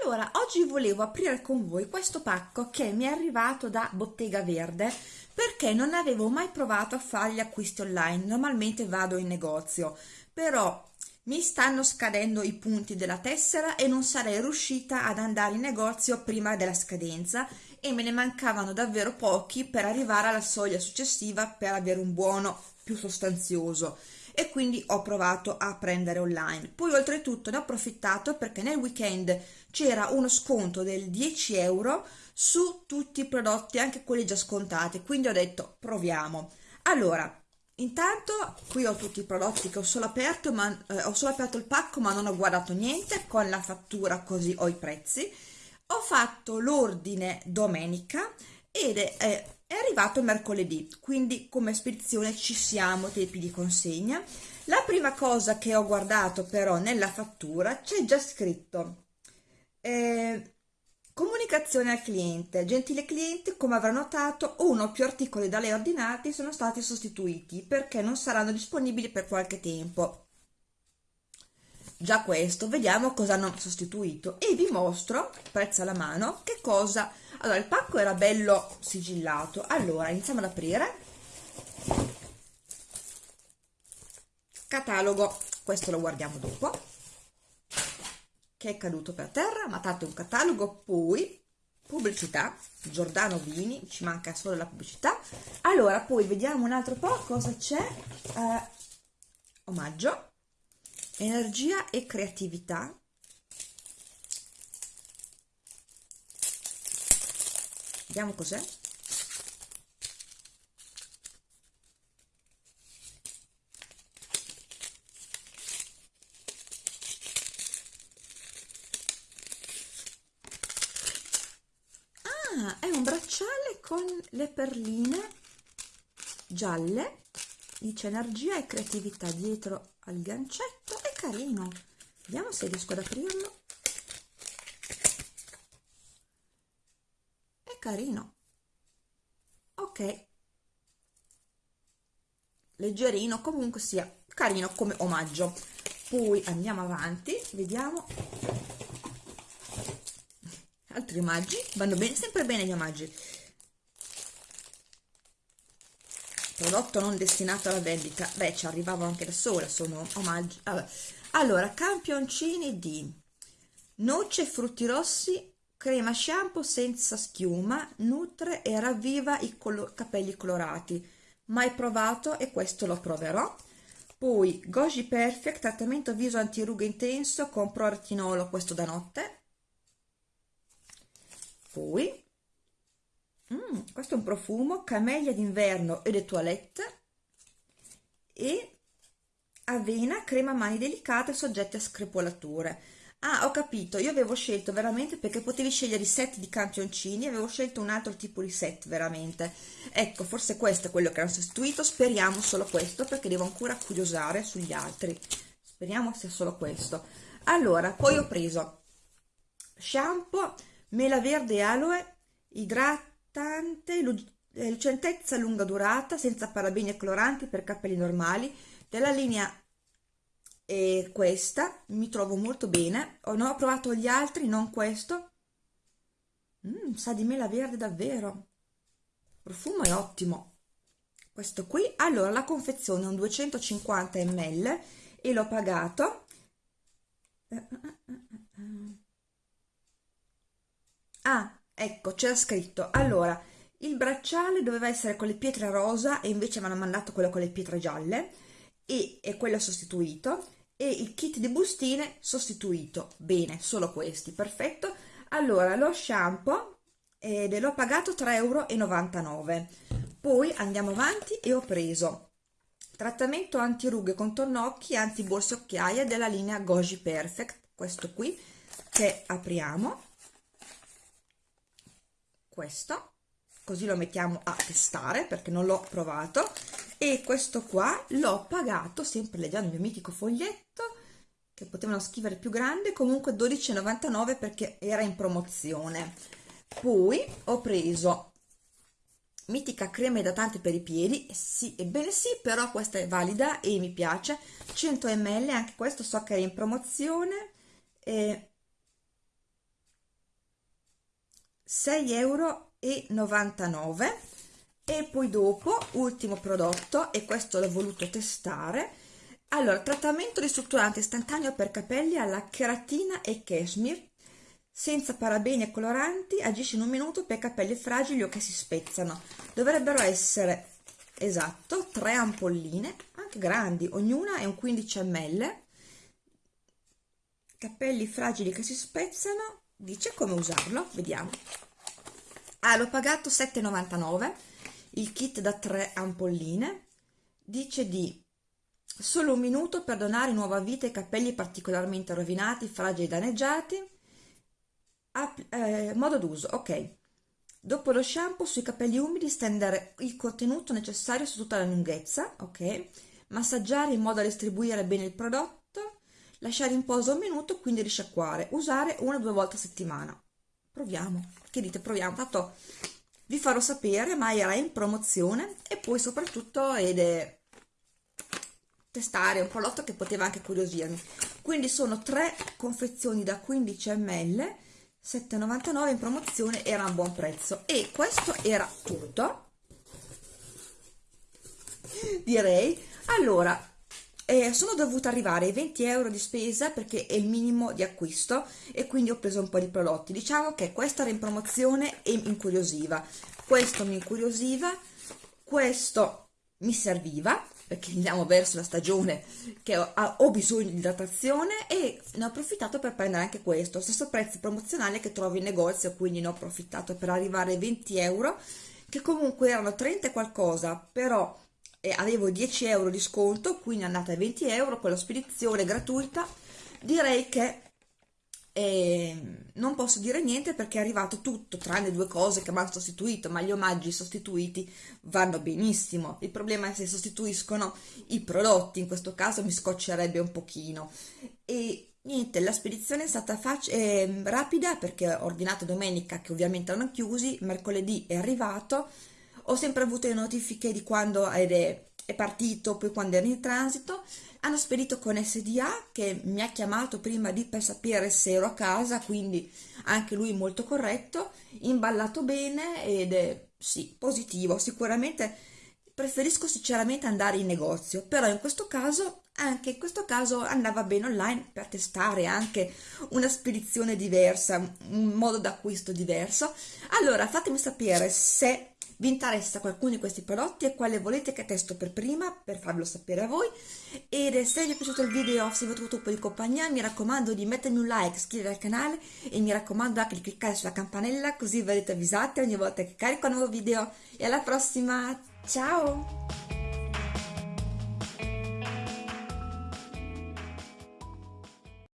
Allora, oggi volevo aprire con voi questo pacco che mi è arrivato da Bottega Verde perché non avevo mai provato a fare gli acquisti online, normalmente vado in negozio, però mi stanno scadendo i punti della tessera e non sarei riuscita ad andare in negozio prima della scadenza e me ne mancavano davvero pochi per arrivare alla soglia successiva per avere un buono più sostanzioso e quindi ho provato a prendere online. Poi oltretutto ne ho approfittato perché nel weekend c'era uno sconto del 10 euro su tutti i prodotti, anche quelli già scontati, quindi ho detto proviamo. Allora, intanto qui ho tutti i prodotti che ho solo aperto, ma eh, ho solo aperto il pacco ma non ho guardato niente, con la fattura così ho i prezzi. Ho fatto l'ordine domenica ed è, è è arrivato mercoledì, quindi come spedizione ci siamo, tempi di consegna. La prima cosa che ho guardato però nella fattura c'è già scritto eh, comunicazione al cliente. Gentile cliente, come avrà notato, uno o più articoli da lei ordinati sono stati sostituiti perché non saranno disponibili per qualche tempo. Già questo, vediamo cosa hanno sostituito e vi mostro, prezzo alla mano, che cosa allora il pacco era bello sigillato. Allora iniziamo ad aprire. Catalogo. Questo lo guardiamo dopo. Che è caduto per terra ma tanto un catalogo. Poi pubblicità. Giordano Vini ci manca solo la pubblicità. Allora poi vediamo un altro po' cosa c'è. Eh, omaggio. Energia e creatività Vediamo cos'è. Ah, è un bracciale con le perline gialle, dice energia e creatività dietro al gancetto, è carino. Vediamo se riesco ad aprirlo. Carino. Ok. Leggerino comunque sia carino come omaggio. Poi andiamo avanti vediamo. Altri omaggi? Vanno bene sempre bene gli omaggi. Prodotto non destinato alla vendita. Beh ci arrivavo anche da sola sono omaggi. Allora, allora campioncini di noce frutti rossi crema shampoo senza schiuma nutre e ravviva i colo capelli colorati. Mai provato e questo lo proverò. Poi Goji Perfect trattamento viso antirughe intenso con pro retinolo questo da notte. Poi mm, questo è un profumo camellia d'inverno e de toilette. E avena crema mani delicate soggette a screpolature Ah, ho capito, io avevo scelto veramente perché potevi scegliere i set di campioncini, avevo scelto un altro tipo di set veramente. Ecco, forse questo è quello che hanno sostituito, speriamo solo questo perché devo ancora curiosare sugli altri. Speriamo sia solo questo. Allora, poi ho preso shampoo, mela verde aloe, idratante, lucentezza lunga durata, senza parabeni e coloranti per capelli normali, della linea e questa mi trovo molto bene. Oh, non ho provato gli altri non questo. Mm, sa di mela verde davvero. Il profumo è ottimo. Questo qui allora la confezione è un 250 ml e l'ho pagato. Ah ecco c'era scritto. Allora il bracciale doveva essere con le pietre rosa e invece mi hanno mandato quello con le pietre gialle e è quello sostituito e il kit di bustine sostituito. Bene solo questi perfetto. Allora lo shampoo ed l'ho pagato 3,99 euro poi andiamo avanti e ho preso trattamento antirughe contorno occhi anti borse occhiaie della linea Goji Perfect questo qui che apriamo. Questo così lo mettiamo a testare perché non l'ho provato. E questo qua l'ho pagato sempre leggendo il mio mitico foglietto che potevano scrivere più grande comunque 12,99 perché era in promozione. Poi ho preso mitica crema idratante per i piedi sì ebbene sì però questa è valida e mi piace. 100 ml anche questo so che è in promozione e 6,99 euro e poi dopo ultimo prodotto e questo l'ho voluto testare. Allora trattamento ristrutturante istantaneo per capelli alla cheratina e cashmere. Senza parabeni e coloranti agisce in un minuto per capelli fragili o che si spezzano. Dovrebbero essere esatto tre ampolline anche grandi ognuna è un 15 ml. Capelli fragili che si spezzano dice come usarlo vediamo ah l'ho pagato 7,99 il kit da 3 ampolline dice di solo un minuto per donare nuova vita ai capelli particolarmente rovinati fragili e danneggiati. Eh, modo d'uso ok. Dopo lo shampoo sui capelli umidi stendere il contenuto necessario su tutta la lunghezza ok. Massaggiare in modo da distribuire bene il prodotto. Lasciare in posa un minuto quindi risciacquare. Usare una o due volte a settimana proviamo. Che dite? Proviamo. Tanto vi farò sapere ma era in promozione e poi soprattutto ed è testare un prodotto che poteva anche curiosirmi. Quindi sono tre confezioni da 15 ml 7,99 in promozione era a buon prezzo. E questo era tutto direi. Allora eh, sono dovuta arrivare ai 20 euro di spesa perché è il minimo di acquisto e quindi ho preso un po' di prodotti. Diciamo che questa era in promozione e mi incuriosiva. Questo mi incuriosiva questo mi serviva perché andiamo verso la stagione che ho, ho, bisogno di idratazione e ne ho approfittato per prendere anche questo. Stesso prezzo promozionale che trovo in negozio quindi ne ho approfittato per arrivare ai 20 euro che comunque erano 30 e qualcosa però eh, avevo 10 euro di sconto quindi è andata a 20 euro con la spedizione gratuita. Direi che e non posso dire niente perché è arrivato tutto tranne due cose che mi hanno sostituito ma gli omaggi sostituiti vanno benissimo. Il problema è se sostituiscono i prodotti in questo caso mi scoccerebbe un pochino. E niente la spedizione è stata eh, rapida perché ho ordinato domenica che ovviamente erano chiusi mercoledì è arrivato ho sempre avuto le notifiche di quando è, è partito poi quando era in transito hanno spedito con SDA che mi ha chiamato prima di per sapere se ero a casa, quindi anche lui molto corretto, imballato bene ed è sì, positivo, sicuramente preferisco sinceramente andare in negozio, però in questo caso, anche in questo caso andava bene online per testare anche una spedizione diversa, un modo d'acquisto diverso. Allora fatemi sapere se vi interessa qualcuno di questi prodotti e quale volete che testo per prima per farlo sapere a voi. Ed se vi è piaciuto il video se vi ho trovato un po' di compagnia mi raccomando di mettermi un like iscrivervi al canale e mi raccomando anche di cliccare sulla campanella così verrete avvisati ogni volta che carico un nuovo video. E alla prossima. Ciao